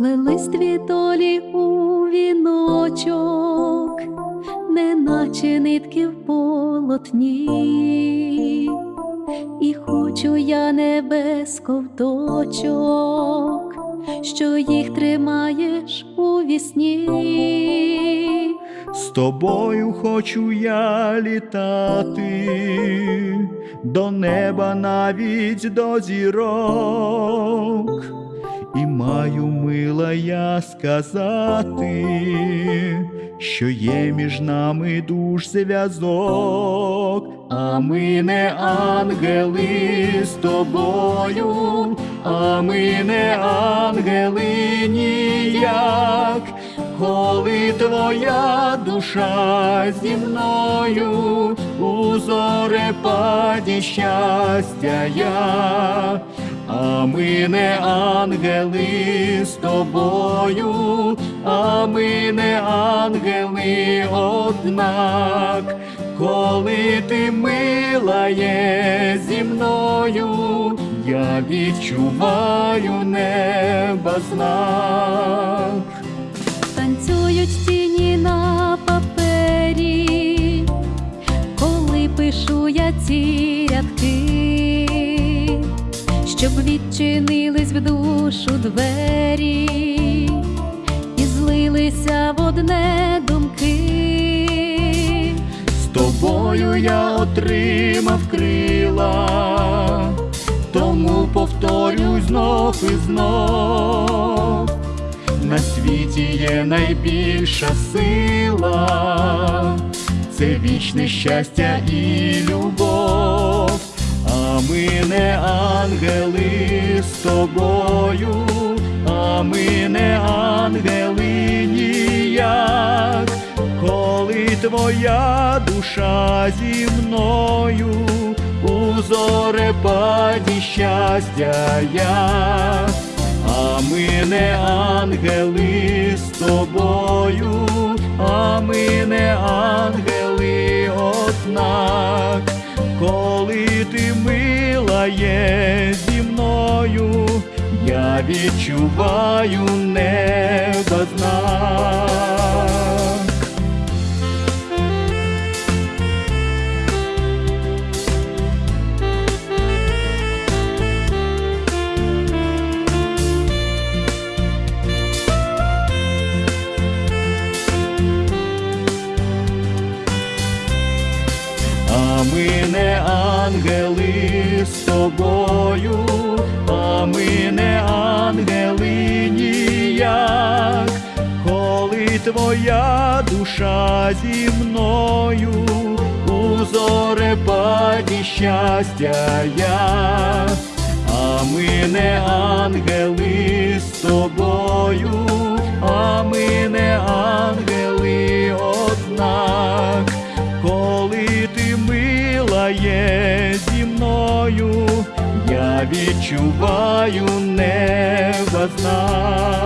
Сплелись дві долі у віночок, неначе нитки в полотні, і хочу я небес ковточок, що їх тримаєш у вісні. З тобою хочу я літати, до неба навіть до зірок, і маю мила я сказати, що є між нами душ зв'язок, а ми не ангели з тобою, а ми не ангели ніяк. Коли твоя душа зі мною у зорепаді щастя я, а ми не ангели з тобою, а ми не ангели однак, коли ти мила є зі мною, я відчуваю неба знак. Танцюють тіні на папері, коли пишу я ці рядки, щоб відчинились в душу двері і злилися в одне думки. З тобою я отримав крила, тому повторюй знов і знов. На світі є найбільша сила, це вічне щастя і любов, ми не ангели з тобою, а ми не ангели ніяк, коли твоя душа зі мною у зорепаді щастя я. А ми не ангели з тобою, а ми не ангели коли ти мила є зі мною, я відчуваю не знак. А ми не ангели з тобою, а ми не ангели ніяк, коли твоя душа зі мною у зорепаді щастя я, а ми не ангели з тобою, є зі мною, я відчуваю неба знак.